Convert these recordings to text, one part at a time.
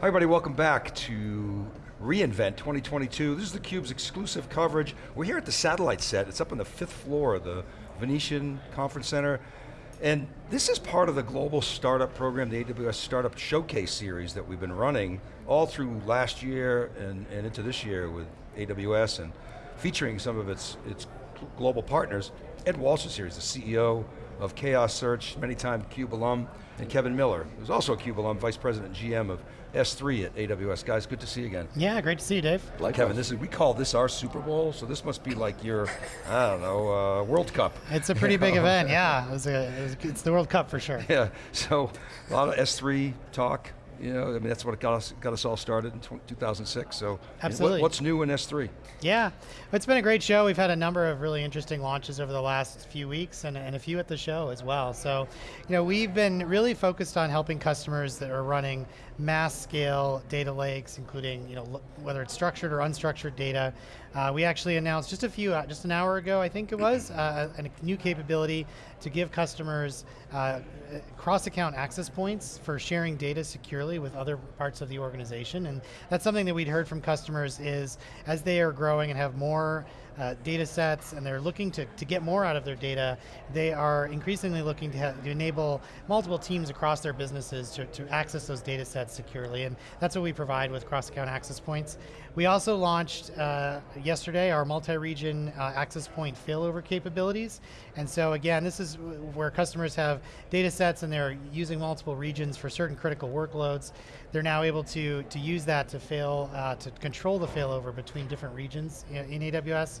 Hi everybody, welcome back to reInvent 2022. This is theCUBE's exclusive coverage. We're here at the satellite set. It's up on the fifth floor of the Venetian Conference Center. And this is part of the global startup program, the AWS Startup Showcase series that we've been running all through last year and, and into this year with AWS and featuring some of its, its global partners. Ed Walsh is here, he's the CEO of Chaos Search, many time CUBE alum, and Kevin Miller, who's also a CUBE alum, Vice President and GM of S3 at AWS. Guys, good to see you again. Yeah, great to see you, Dave. Like Kevin, this is we call this our Super Bowl, so this must be like your, I don't know, uh, World Cup. It's a pretty big event, yeah. It was a, it was, it's the World Cup for sure. Yeah, so a lot of S3 talk, you know, I mean, that's what got us, got us all started in 2006, so. Absolutely. What, what's new in S3? Yeah, it's been a great show. We've had a number of really interesting launches over the last few weeks and, and a few at the show as well. So, you know, we've been really focused on helping customers that are running mass scale data lakes, including, you know, whether it's structured or unstructured data. Uh, we actually announced just a few, uh, just an hour ago, I think it was, uh, a new capability to give customers uh, cross-account access points for sharing data securely with other parts of the organization. And that's something that we'd heard from customers is, as they are growing and have more uh, data sets and they're looking to, to get more out of their data, they are increasingly looking to, to enable multiple teams across their businesses to, to access those data sets securely. And that's what we provide with cross-account access points. We also launched uh, yesterday our multi-region uh, access point failover capabilities. And so again, this is where customers have data sets and they're using multiple regions for certain critical workloads. They're now able to, to use that to fail, uh, to control the failover between different regions in, in AWS.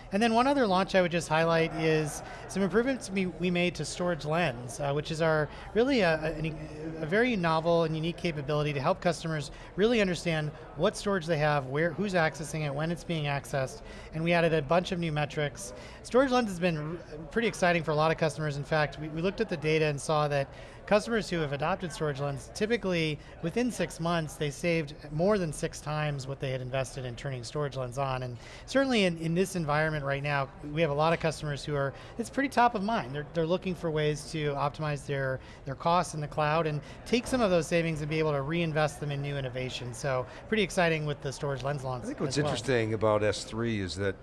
And then one other launch I would just highlight is some improvements we, we made to Storage Lens, uh, which is our really a, a, a, very novel and unique capability to help customers really understand what storage they have, where, who's accessing it, when it's being accessed, and we added a bunch of new metrics. Storage Lens has been pretty exciting for a lot of customers. In fact, we, we looked at the data and saw that customers who have adopted Storage Lens, typically within six months, they saved more than six times what they had invested in turning Storage Lens on. And certainly in, in this environment right now, we have a lot of customers who are, it's pretty top of mind. They're, they're looking for ways to optimize their, their costs in the cloud and take some of those savings and be able to reinvest them in new innovation. So pretty exciting with the Storage Lens launch I think what's well. interesting about S3 is that,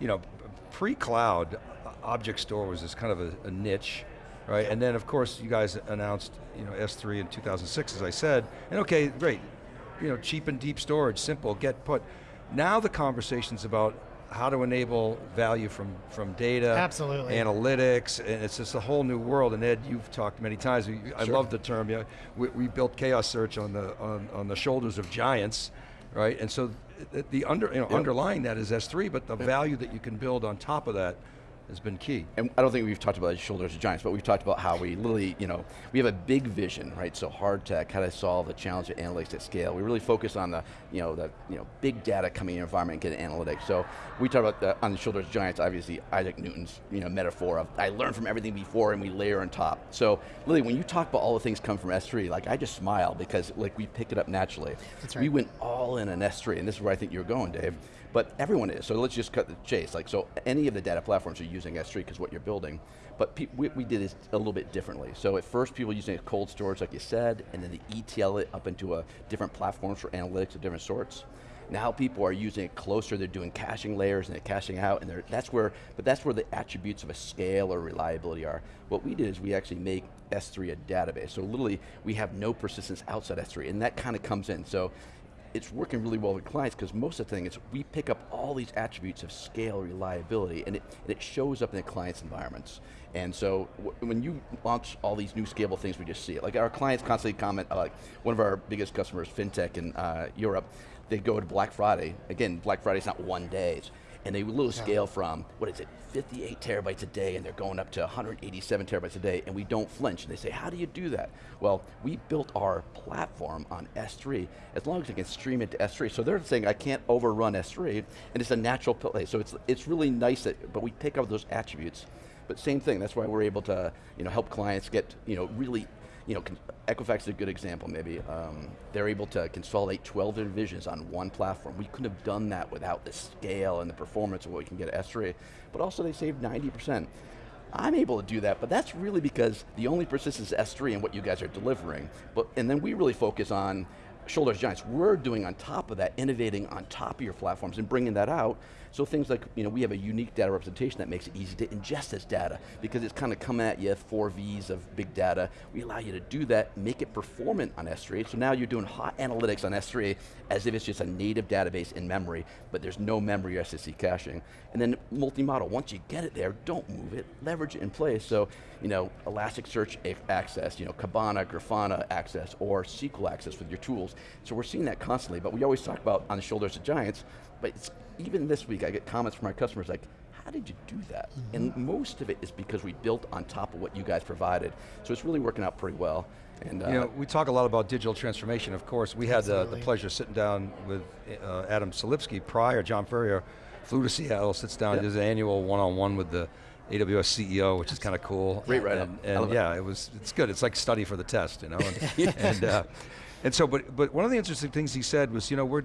you know, pre-cloud, object store was this kind of a, a niche, right? And then of course you guys announced you know, S3 in 2006 as I said, and okay, great, you know, cheap and deep storage, simple, get put. Now the conversation's about how to enable value from, from data, Absolutely. analytics, and it's just a whole new world. And Ed, you've talked many times. I love the term. You know, we, we, built Chaos Search on the on, on the shoulders of giants, right? And so the under you know yep. underlying that is S3, but the yep. value that you can build on top of that has been key. And I don't think we've talked about the shoulders of giants, but we've talked about how we literally, you know, we have a big vision, right? So hard tech, how to solve the challenge of analytics at scale. We really focus on the, you know, the, you know, big data coming in your environment and getting analytics. So we talk about the, on the shoulders of giants, obviously Isaac Newton's, you know, metaphor of I learned from everything before and we layer on top. So Lily, when you talk about all the things come from S3, like I just smile because like we picked it up naturally. That's right. We went all in on S3, and this is where I think you're going, Dave but everyone is, so let's just cut the chase. Like, so any of the data platforms are using S3 because what you're building, but we, did this a little bit differently. So at first people using cold storage like you said, and then they ETL it up into a different platforms for analytics of different sorts. Now people are using it closer, they're doing caching layers and they're caching out, and that's where, but that's where the attributes of a scale or reliability are. What we did is we actually make S3 a database. So literally, we have no persistence outside S3, and that kind of comes in. So it's working really well with clients because most of the thing is we pick up all these attributes of scale, reliability, and it, and it shows up in the client's environments. And so when you launch all these new scalable things, we just see it. Like our clients constantly comment, uh, like one of our biggest customers, FinTech in uh, Europe, they go to Black Friday. Again, Black Friday's not one day and they will scale from, what is it, 58 terabytes a day, and they're going up to 187 terabytes a day, and we don't flinch. And they say, how do you do that? Well, we built our platform on S3, as long as it can stream into S3. So they're saying, I can't overrun S3, and it's a natural place. So it's, it's really nice that, but we take out those attributes. But same thing, that's why we're able to you know, help clients get you know, really you know, Equifax is a good example maybe. Um, they're able to consolidate 12 divisions on one platform. We couldn't have done that without the scale and the performance of what we can get at S3, but also they saved 90%. I'm able to do that, but that's really because the only persistence is S3 and what you guys are delivering. But, and then we really focus on shoulders giants, we're doing on top of that, innovating on top of your platforms and bringing that out. So things like, you know, we have a unique data representation that makes it easy to ingest this data because it's kind of coming at you, four Vs of big data. We allow you to do that, make it performant on S3. So now you're doing hot analytics on S3 as if it's just a native database in memory, but there's no memory or SSD caching. And then multi-model, once you get it there, don't move it, leverage it in place. So, you know, Elasticsearch access, you know, Kibana, Grafana access, or SQL access with your tools. So we're seeing that constantly, but we always talk about on the shoulders of giants, but even this week I get comments from our customers like, how did you do that? Mm -hmm. And most of it is because we built on top of what you guys provided. So it's really working out pretty well. And, uh, you know, we talk a lot about digital transformation, of course. We had uh, the pleasure of sitting down with uh, Adam Selipsky prior, John Furrier flew to Seattle, sits down, yep. does an annual one-on-one -on -one with the AWS CEO, which is kind of cool. Great right and, and yeah, it was, it's good. It's like study for the test, you know. And, and, uh, and so, but, but one of the interesting things he said was, you know, we're,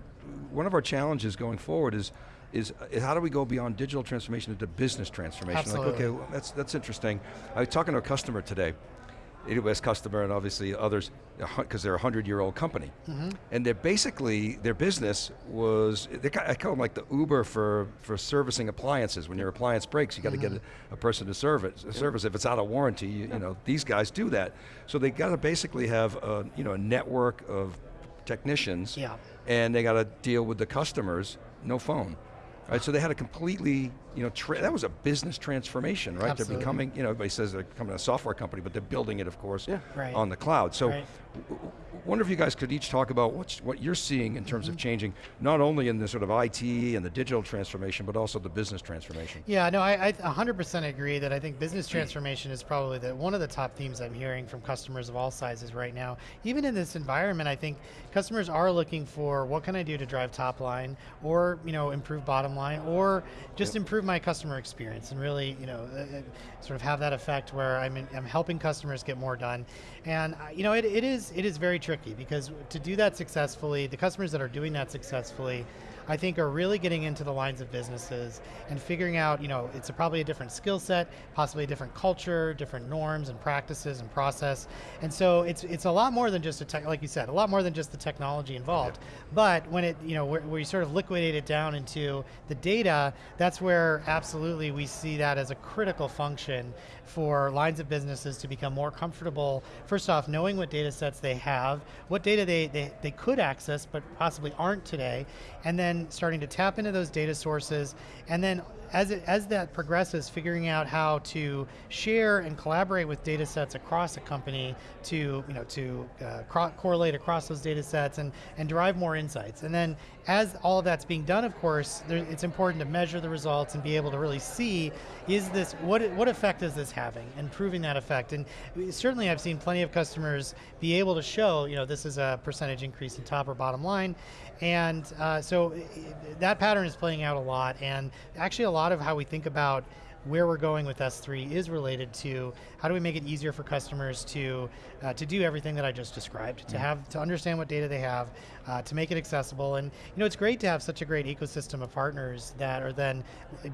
one of our challenges going forward is, is, is how do we go beyond digital transformation into business transformation? Absolutely. Like, okay, well, that's, that's interesting. I was talking to a customer today, AWS customer and obviously others, because they're a 100 year old company. Mm -hmm. And they're basically, their business was, they, I call them like the Uber for, for servicing appliances. When your appliance breaks, you got to mm -hmm. get a, a, person to serve it, service. If it's out of warranty, you, you, know, these guys do that. So they got to basically have a, you know, a network of technicians, yeah. and they got to deal with the customers, no phone. Right, so they had a completely, you know, that was a business transformation, right? Absolutely. They're becoming, you know, everybody says they're becoming a software company, but they're building it, of course, yeah. right. on the cloud. So right wonder if you guys could each talk about what's, what you're seeing in terms mm -hmm. of mm-hmm. changing, not only in the sort of IT and the digital transformation, but also the business transformation. Yeah, no, I, I 100% agree that I think business transformation is probably the, one of the top themes I'm hearing from customers of all sizes right now. Even in this environment, I think customers are looking for what can I do to drive top line, or you know, improve bottom line, or just yep. improve my customer experience, and really, you know, uh, uh sort of have that effect where I'm, in, I'm helping customers get more done. And uh, you know, it, it is it is very tricky because to do that successfully, the customers that are doing that successfully I think are really getting into the lines of businesses and figuring out, you know, it's a, probably a different skill set, possibly a different culture, different norms and practices and process. And so it's it's a lot more than just a tech, like you said, a lot more than just the technology involved. Yeah. But when it, you know, where, where you sort of liquidate it down into the data, that's where absolutely we see that as a critical function for lines of businesses to become more comfortable, first off, knowing what data sets they have, what data they, they, they could access but possibly aren't today, and then starting to tap into those data sources, and then as, it, as that progresses, figuring out how to share and collaborate with data sets across a company to, you know, to uh, correlate across those data sets and, and derive more insights. And then as all of that's being done, of course, there, it's important to measure the results and be able to really see, is this, what, what effect is this having, and proving that effect. And certainly I've seen plenty of customers be able to show, you know, this is a percentage increase in top or bottom line, and uh, so that pattern is playing out a lot, and actually a lot of how we think about where we're going with S3 is related to how do we make it easier for customers to uh, to do everything that I just described, to have to understand what data they have, uh, to make it accessible, and you know it's great to have such a great ecosystem of partners that are then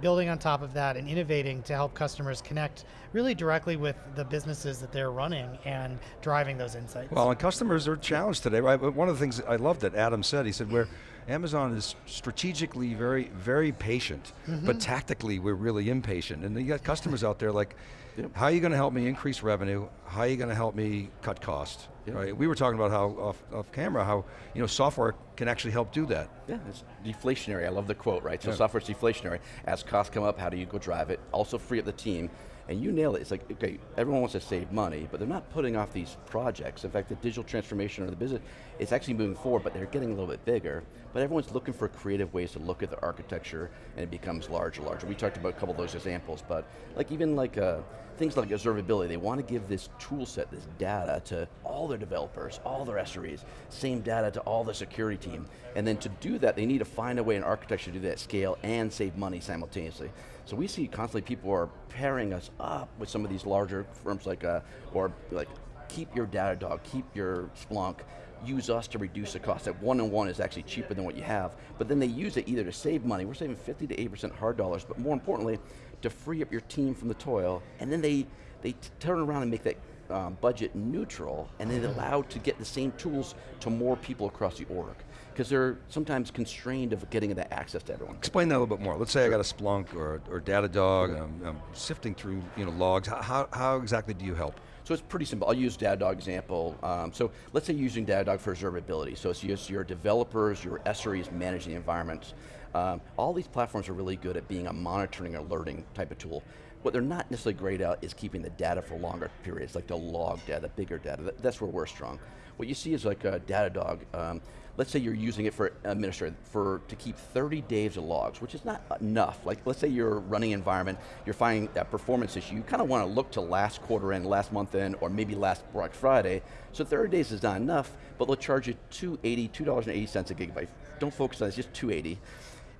building on top of that and innovating to help customers connect really directly with the businesses that they're running and driving those insights. Well, and customers are challenged today, right? But one of the things I loved that Adam said, he said we're Amazon is strategically very, very patient, mm -hmm. but tactically we're really impatient. And you got customers out there like, yep. how are you going to help me increase revenue? How are you going to help me cut cost? Yep. Right? We were talking about how, off, off camera, how you know software can actually help do that. Yeah, it's deflationary. I love the quote, right? So yeah. software's deflationary. As costs come up, how do you go drive it? Also free up the team and you nail it. It's like, okay, everyone wants to save money, but they're not putting off these projects. In fact, the digital transformation of the business, it's actually moving forward, but they're getting a little bit bigger. But everyone's looking for creative ways to look at the architecture, and it becomes larger and larger. We talked about a couple of those examples, but like even like uh, things like observability, they want to give this tool set, this data to all their developers, all their SREs, same data to all the security team. And then to do that, they need to find a way in architecture to do that scale and save money simultaneously. So we see constantly people are pairing us up with some of these larger firms like, uh, or like, keep your Datadog, keep your Splunk, use us to reduce the cost. That one on one is actually cheaper than what you have, but then they use it either to save money, we're saving 50 to 80% hard dollars, but more importantly, to free up your team from the toil, and then they, they turn around and make that um, budget neutral and then allowed to get the same tools to more people across the org. Because they're sometimes constrained of getting that access to everyone. Explain that a little bit more. Let's say I got a Splunk or, or Datadog, and I'm, I'm sifting through you know, logs. How, how, how exactly do you help? So it's pretty simple. I'll use Datadog example. Um, so let's say you're using Datadog for observability. So it's just your developers, your SREs managing the environments. Um, all these platforms are really good at being a monitoring, alerting type of tool. What they're not necessarily great at is keeping the data for longer periods, like the log data, the bigger data. That's where we're strong. What you see is like a Datadog. Um, let's say you're using it for administrative, for to keep 30 days of logs, which is not enough. Like let's say you're running environment, you're finding that performance issue, you kind of want to look to last quarter end, last month end, or maybe last Black Friday. So 30 days is not enough, but they'll charge you 280, $2.80 a gigabyte. Don't focus on it, it's just 280.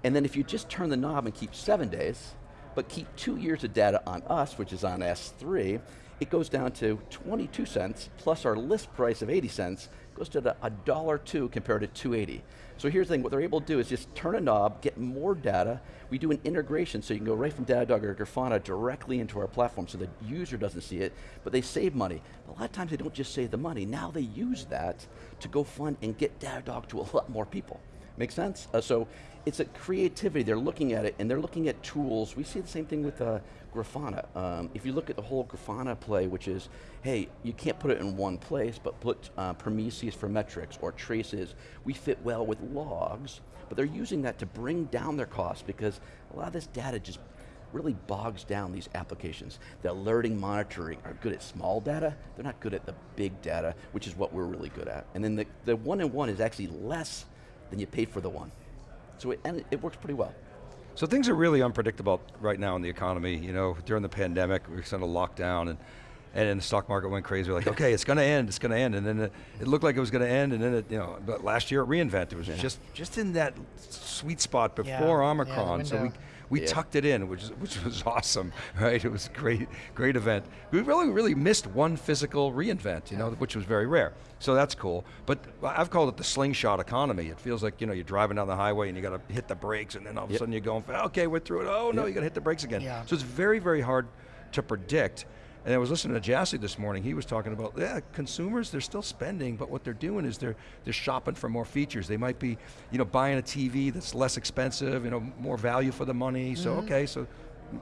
And then if you just turn the knob and keep seven days, but keep two years of data on us, which is on S3, it goes down to 22 cents, plus our list price of 80 cents, goes to a dollar two compared to 280. So here's the thing, what they're able to do is just turn a knob, get more data, we do an integration so you can go right from Datadog or Grafana directly into our platform so the user doesn't see it, but they save money. A lot of times they don't just save the money, now they use that to go fund and get Datadog to a lot more people. Make sense? Uh, so it's a creativity, they're looking at it and they're looking at tools. We see the same thing with uh, Grafana. Um, if you look at the whole Grafana play, which is, hey, you can't put it in one place, but put uh, Prometheus for metrics or traces, we fit well with logs, but they're using that to bring down their costs because a lot of this data just really bogs down these applications. The alerting monitoring are good at small data, they're not good at the big data, which is what we're really good at. And then the, the one-in-one -one is actually less than you paid for the one. So it, and it works pretty well. So things are really unpredictable right now in the economy. You know, during the pandemic, we were sort of locked down and and then the stock market went crazy. We're like, okay, it's going to end, it's going to end, and then it, it, looked like it was going to end, and then it, you know, but last year at reInvent, it was yeah. just just in that sweet spot before yeah, Omicron. Yeah, so we we yeah. tucked it in, which is, which was awesome, right? It was a great, great event. We really, really missed one physical reInvent, you know, which was very rare. So that's cool. But I've called it the slingshot economy. It feels like you know you're driving down the highway and you got to hit the brakes, and then all of a yep. sudden you're going, okay, we're through it. Oh no, yep. you got to hit the brakes again. Yeah. So it's very, very hard to predict. And I was listening to Jassy this morning, he was talking about, yeah, consumers, they're still spending, but what they're doing is they're, they're shopping for more features. They might be, you know, buying a TV that's less expensive, you know, more value for the money. Mm -hmm. So, mm-hmm. okay, so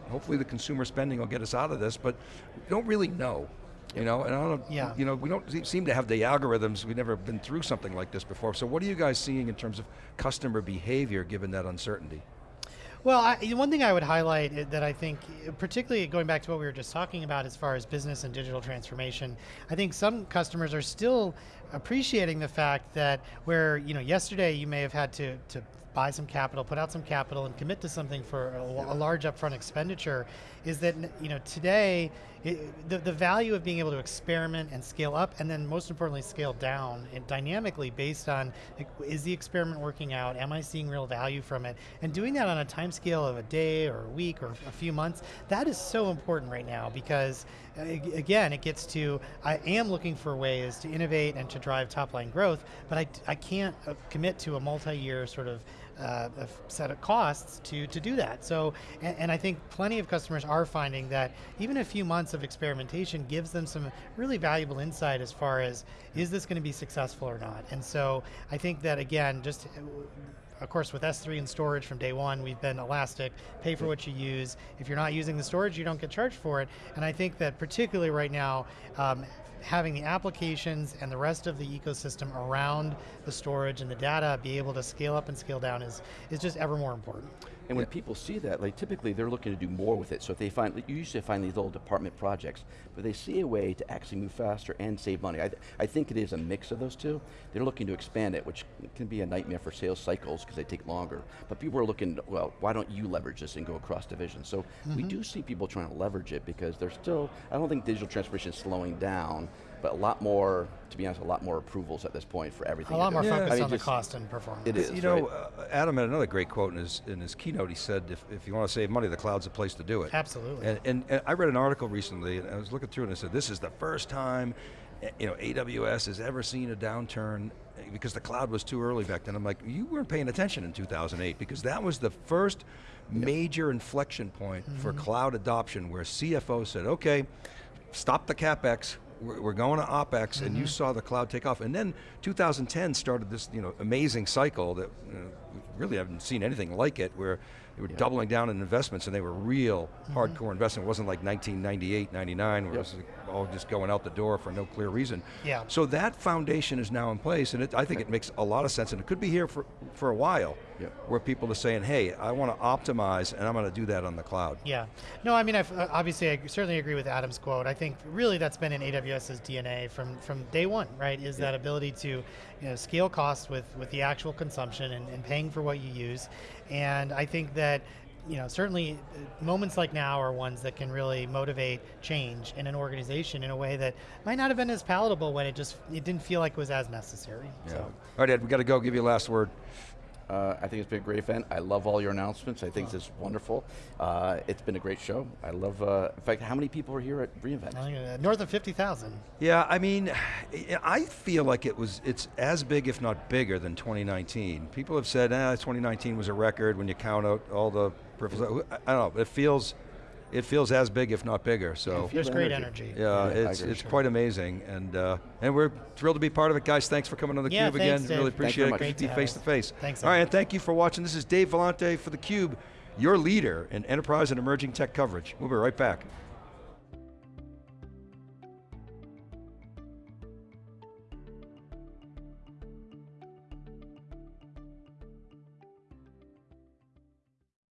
hopefully the consumer spending will get us out of this, but we don't really know. You know, and I don't yeah. you know, we don't seem to have the algorithms, we've never been through something like this before. So what are you guys seeing in terms of customer behavior given that uncertainty? Well, I, one thing I would highlight uh, that I think, uh, particularly going back to what we were just talking about as far as business and digital transformation, I think some customers are still appreciating the fact that where, you know, yesterday you may have had to, to buy some capital, put out some capital, and commit to something for a, a large upfront expenditure, is that you know today it, the, the value of being able to experiment and scale up, and then most importantly scale down and dynamically based on like, is the experiment working out? Am I seeing real value from it? And doing that on a time scale of a day or a week or a few months, that is so important right now because again, it gets to I am looking for ways to innovate and to drive top line growth, but I, I can't uh, commit to a multi-year sort of uh, set of costs to, to do that. So, and, and, I think plenty of customers are finding that even a few months of experimentation gives them some really valuable insight as far as, is this going to be successful or not? And so I think that again, just of course with S3 and storage from day one, we've been elastic, pay for what you use. If you're not using the storage, you don't get charged for it. And I think that particularly right now, um, having the applications and the rest of the ecosystem around the storage and the data be able to scale up and scale down is, is just ever more important. And when yeah. people see that, like typically they're looking to do more with it. So if they find, you usually find these little department projects, but they see a way to actually move faster and save money. I, th I think it is a mix of those two. They're looking to expand it, which can be a nightmare for sales cycles because they take longer. But people are looking, well, why don't you leverage this and go across divisions? So mm -hmm. we mm-hmm. do see people trying to leverage it because they're still, I don't think digital transformation is slowing down, but a lot more, to be honest, a lot more approvals at this point for everything. A lot more yeah. focus I mean, on the cost and performance. It is, You know, right? uh, Adam had another great quote in his, in his keynote. He said, if, if you want to save money, the cloud's the place to do it. Absolutely. And, and, and I read an article recently, and I was looking through it and I said, this is the first time eh, you know, AWS has ever seen a downturn eh, because the cloud was too early back then. I'm like, you weren't paying attention in 2008 because that was the first major inflection point mm -hmm. for mm-hmm. cloud adoption where CFO said, okay, stop the CapEx, we're, we're going to OpEx, and Mm-hmm. you saw the cloud take off. And then 2010 started this you know, amazing cycle that you know, we really haven't seen anything like it, where they were doubling down in investments, and they were real Mm-hmm. hardcore investment. It wasn't like 1998, 99, where Yep. it was all just going out the door for no clear reason. Yeah. So that foundation is now in place, and it, I think it makes a lot of sense, and it could be here for, for a while, Yep. where people are saying, hey, I want to optimize, and I'm going to do that on the cloud. Yeah. No, I mean, I've, uh, obviously, I certainly agree with Adam's quote. I think really that's been in AWS's DNA from, from day one, right? Is that ability to you know, scale costs with, with the actual consumption and, and paying for what you use. And I think that you know, certainly uh, moments like now are ones that can really motivate change in an organization in a way that might not have been as palatable when it just it didn't feel like it was as necessary. Yeah. So. All right, Ed, we got to go. Give you a last word. Uh, I think it's been a great event. I love all your announcements. I think this is wonderful. Uh, it's been a great show. I love, uh, in fact, how many people are here at reInvent? I uh, North of 50,000. Yeah, I mean, I feel like it was, it's as big, if not bigger, than 2019. People have said, ah, 2019 was a record when you count out all the peripherals. I I don't know, it feels, it feels as big, if not bigger, so. There's great energy. energy. Yeah, Yeah, I it's, agree. it's quite amazing, and uh, and we're thrilled to be part of it, guys. Thanks for coming on the Yeah, Cube thanks, again. Dave. Really appreciate very it. much. Good Great to be face to face. Thanks, All right, and thank you for watching. This is Dave Vellante for the Cube, your leader in enterprise and emerging tech coverage. We'll be right back.